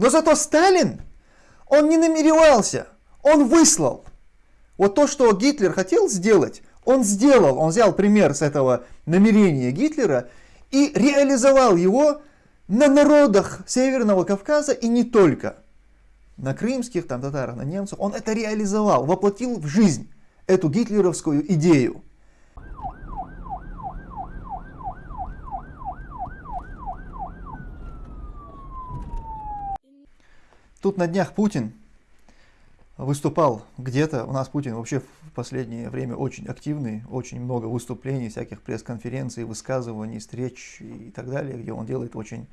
Но зато Сталин, он не намеревался, он выслал. Вот то, что Гитлер хотел сделать, он сделал. Он взял пример с этого намерения Гитлера и реализовал его на народах Северного Кавказа и не только. На крымских, там, татарах, на немцев. Он это реализовал, воплотил в жизнь эту гитлеровскую идею. Тут на днях Путин выступал где-то, у нас Путин вообще в последнее время очень активный, очень много выступлений, всяких пресс-конференций, высказываний, встреч и так далее, где он делает очень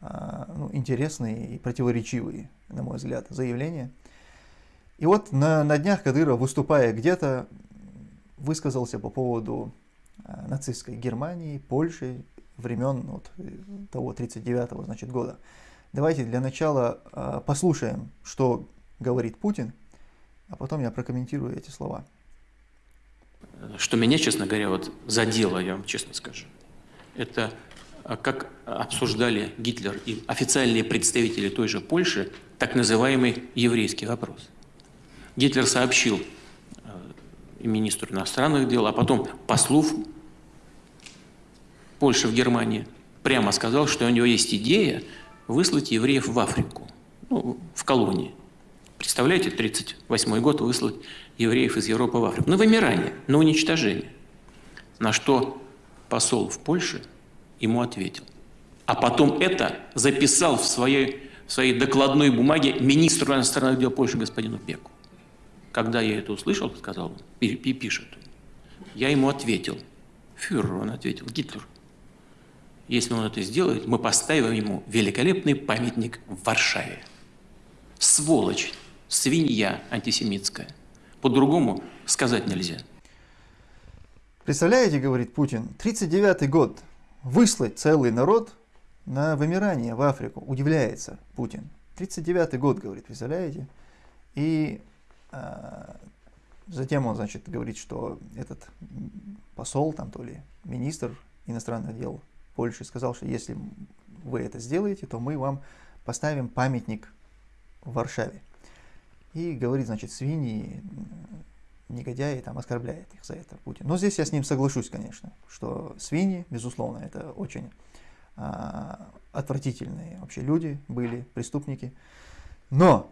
а, ну, интересные и противоречивые, на мой взгляд, заявления. И вот на, на днях Кадыров, выступая где-то, высказался по поводу а, нацистской Германии, Польши, времен вот, того 39-го значит, года. Давайте для начала а, послушаем, что говорит Путин, а потом я прокомментирую эти слова. Что меня, честно говоря, вот задело, я вам честно скажу, это а, как обсуждали Гитлер и официальные представители той же Польши так называемый еврейский вопрос. Гитлер сообщил а, министру иностранных дел, а потом послов Польши в Германии, прямо сказал, что у него есть идея выслать евреев в Африку, ну, в колонии. Представляете, 1938 год выслать евреев из Европы в Африку. На вымирание, на уничтожение. На что посол в Польше ему ответил. А потом это записал в своей, в своей докладной бумаге министру иностранных дел Польши господину Пеку. Когда я это услышал, сказал он, пишет, я ему ответил. Фюрер, он ответил, Гитлер. Если он это сделает, мы поставим ему великолепный памятник в Варшаве. Сволочь свинья антисемитская. По-другому сказать нельзя. Представляете, говорит Путин, 39 год, выслать целый народ на вымирание в Африку. Удивляется Путин. 39 год, говорит, представляете? И а, затем он, значит, говорит, что этот посол, там то ли министр иностранных дел Польши сказал, что если вы это сделаете, то мы вам поставим памятник в Варшаве и говорит, значит, свиньи, негодяи, там, оскорбляет их за это Путин. Но здесь я с ним соглашусь, конечно, что свиньи, безусловно, это очень а, отвратительные вообще люди были, преступники. Но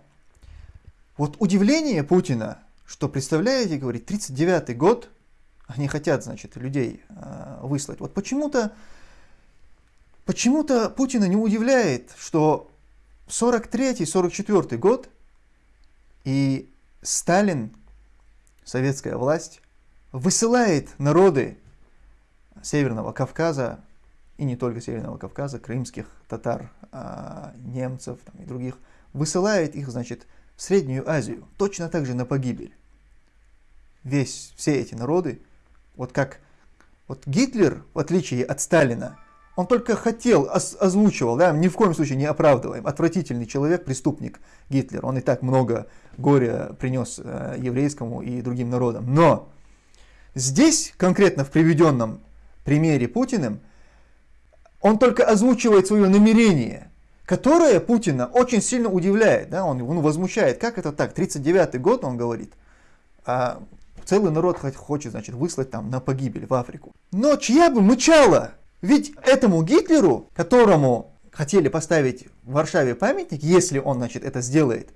вот удивление Путина, что, представляете, говорит, 39-й год, они хотят, значит, людей а, выслать. Вот почему-то почему-то Путина не удивляет, что 43-44 год – и Сталин, советская власть, высылает народы Северного Кавказа, и не только Северного Кавказа, крымских татар, а, немцев там, и других, высылает их, значит, в Среднюю Азию, точно так же на погибель. Весь, все эти народы, вот как вот Гитлер, в отличие от Сталина, он только хотел, озвучивал, да, ни в коем случае не оправдываем. Отвратительный человек, преступник Гитлер. Он и так много горя принес э, еврейскому и другим народам. Но здесь, конкретно в приведенном примере Путиным, он только озвучивает свое намерение, которое Путина очень сильно удивляет. Да? Он, он возмущает, как это так, 39-й год, он говорит, а целый народ хочет, значит, выслать там на погибель в Африку. Но чья бы мычала ведь этому Гитлеру, которому хотели поставить в Варшаве памятник, если он значит, это сделает,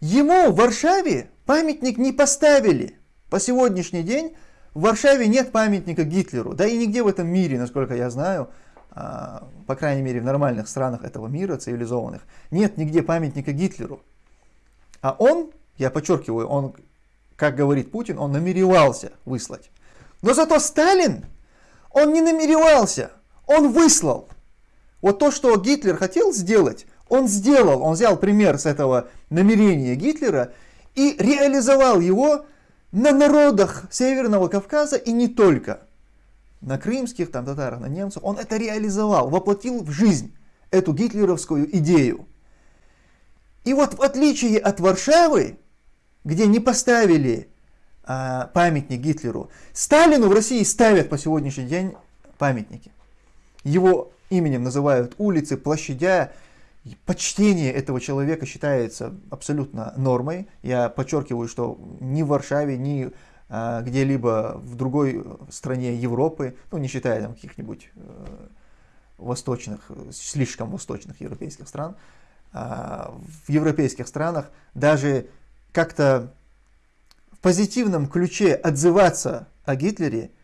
ему в Варшаве памятник не поставили. По сегодняшний день в Варшаве нет памятника Гитлеру. Да и нигде в этом мире, насколько я знаю, а, по крайней мере в нормальных странах этого мира, цивилизованных, нет нигде памятника Гитлеру. А он, я подчеркиваю, он, как говорит Путин, он намеревался выслать. Но зато Сталин, он не намеревался. Он выслал. Вот то, что Гитлер хотел сделать, он сделал. Он взял пример с этого намерения Гитлера и реализовал его на народах Северного Кавказа и не только. На крымских, там татарах, на немцев. Он это реализовал, воплотил в жизнь эту гитлеровскую идею. И вот в отличие от Варшавы, где не поставили а, памятник Гитлеру, Сталину в России ставят по сегодняшний день памятники. Его именем называют улицы, площадя. почтение этого человека считается абсолютно нормой. Я подчеркиваю, что ни в Варшаве, ни а, где-либо в другой стране Европы, ну не считая там каких-нибудь э, восточных, слишком восточных европейских стран, а, в европейских странах даже как-то в позитивном ключе отзываться о Гитлере, э,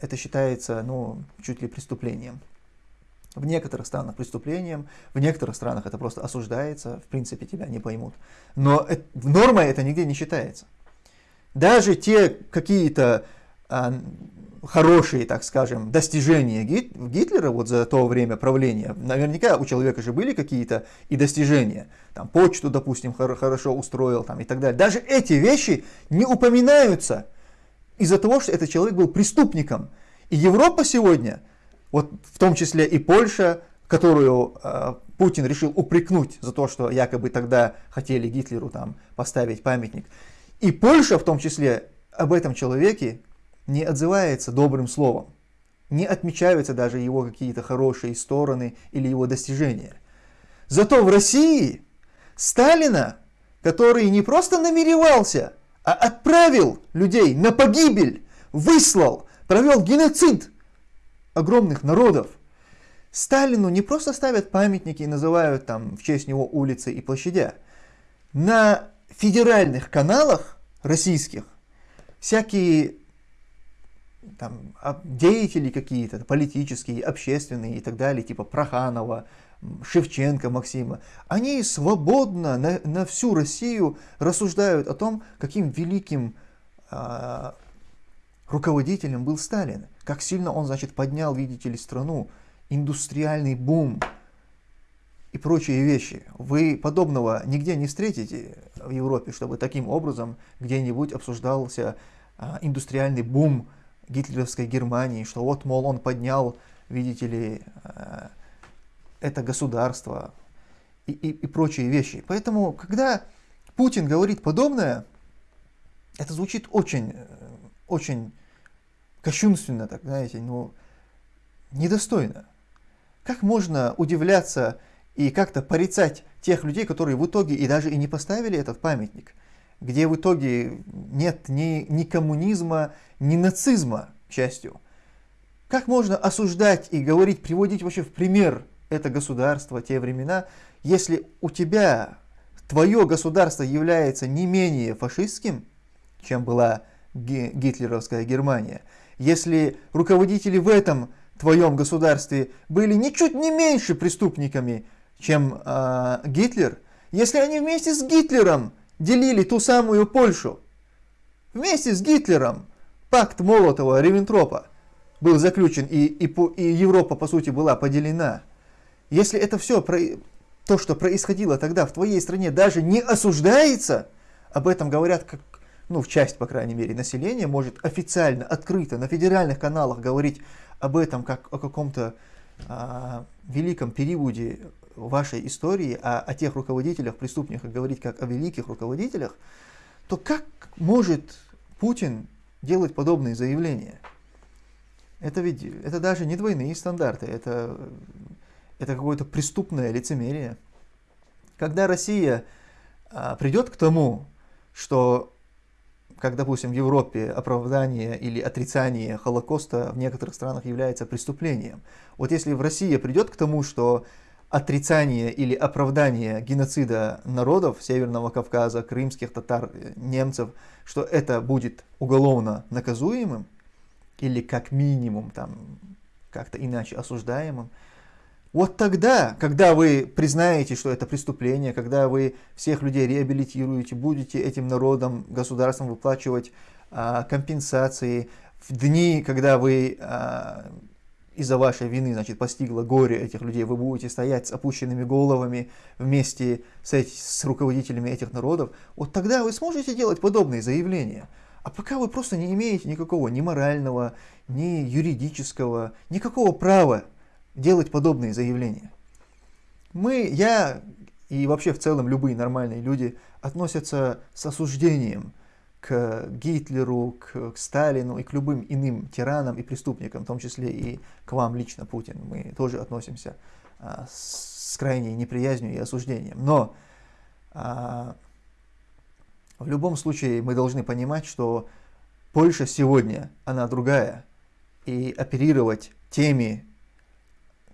это считается ну, чуть ли преступлением. В некоторых странах преступлением, в некоторых странах это просто осуждается, в принципе тебя не поймут. Но нормой это нигде не считается. Даже те какие-то а, хорошие, так скажем, достижения Гит, Гитлера вот за то время правления, наверняка у человека же были какие-то и достижения, там почту, допустим, хорошо устроил там, и так далее. Даже эти вещи не упоминаются из-за того, что этот человек был преступником. И Европа сегодня, вот в том числе и Польша, которую э, Путин решил упрекнуть за то, что якобы тогда хотели Гитлеру там поставить памятник, и Польша в том числе об этом человеке не отзывается добрым словом, не отмечаются даже его какие-то хорошие стороны или его достижения. Зато в России Сталина, который не просто намеревался, а отправил людей на погибель, выслал, провел геноцид огромных народов, Сталину не просто ставят памятники и называют там в честь него улицы и площадя. На федеральных каналах российских всякие там, деятели какие-то, политические, общественные и так далее, типа Проханова, Шевченко Максима, они свободно на, на всю Россию рассуждают о том, каким великим э, руководителем был Сталин, как сильно он, значит, поднял, видите ли, страну, индустриальный бум, и прочие вещи. Вы подобного нигде не встретите в Европе, чтобы таким образом где-нибудь обсуждался а, индустриальный бум гитлеровской Германии, что вот, мол, он поднял, видите ли, а, это государство и, и, и прочие вещи. Поэтому, когда Путин говорит подобное, это звучит очень, очень кощунственно, так, знаете, ну, недостойно. Как можно удивляться и как-то порицать тех людей, которые в итоге и даже и не поставили этот памятник, где в итоге нет ни, ни коммунизма, ни нацизма, к счастью. Как можно осуждать и говорить, приводить вообще в пример это государство, те времена, если у тебя твое государство является не менее фашистским, чем была гитлеровская Германия, если руководители в этом твоем государстве были ничуть не меньше преступниками, чем э, Гитлер, если они вместе с Гитлером делили ту самую Польшу, вместе с Гитлером пакт Молотова-Ревентропа был заключен, и, и, и Европа, по сути, была поделена. Если это все, то, что происходило тогда в твоей стране, даже не осуждается, об этом говорят как, ну, в часть, по крайней мере, населения может официально, открыто, на федеральных каналах говорить об этом как о каком-то а, великом периоде вашей истории, а о тех руководителях, преступниках говорить как о великих руководителях, то как может Путин делать подобные заявления? Это ведь это даже не двойные стандарты, это, это какое-то преступное лицемерие. Когда Россия а, придет к тому, что как, допустим, в Европе оправдание или отрицание Холокоста в некоторых странах является преступлением. Вот если в России придет к тому, что отрицание или оправдание геноцида народов Северного Кавказа, крымских татар, немцев, что это будет уголовно наказуемым или как минимум там как-то иначе осуждаемым, вот тогда, когда вы признаете, что это преступление, когда вы всех людей реабилитируете, будете этим народом, государством выплачивать а, компенсации, в дни, когда вы а, из-за вашей вины, значит, постигло горе этих людей, вы будете стоять с опущенными головами вместе с, эти, с руководителями этих народов, вот тогда вы сможете делать подобные заявления. А пока вы просто не имеете никакого ни морального, ни юридического, никакого права делать подобные заявления. Мы, я и вообще в целом любые нормальные люди относятся с осуждением к Гитлеру, к, к Сталину и к любым иным тиранам и преступникам, в том числе и к вам лично, Путин. Мы тоже относимся а, с крайней неприязнью и осуждением. Но а, в любом случае мы должны понимать, что Польша сегодня, она другая, и оперировать теми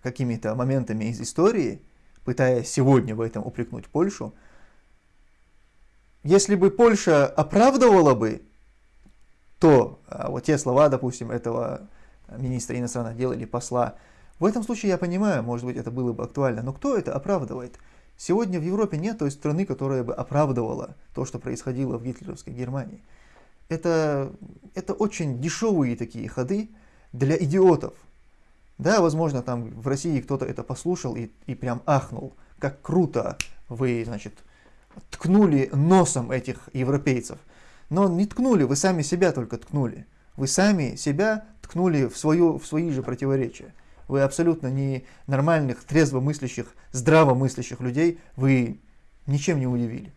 какими-то моментами из истории, пытаясь сегодня в этом упрекнуть Польшу, если бы Польша оправдывала бы то, а, вот те слова, допустим, этого министра иностранных дел или посла, в этом случае я понимаю, может быть, это было бы актуально, но кто это оправдывает? Сегодня в Европе нет той страны, которая бы оправдывала то, что происходило в гитлеровской Германии. Это, это очень дешевые такие ходы для идиотов. Да, возможно, там в России кто-то это послушал и, и прям ахнул, как круто вы, значит, ткнули носом этих европейцев. Но не ткнули, вы сами себя только ткнули. Вы сами себя ткнули в, свою, в свои же противоречия. Вы абсолютно не нормальных, трезвомыслящих, здравомыслящих людей, вы ничем не удивили.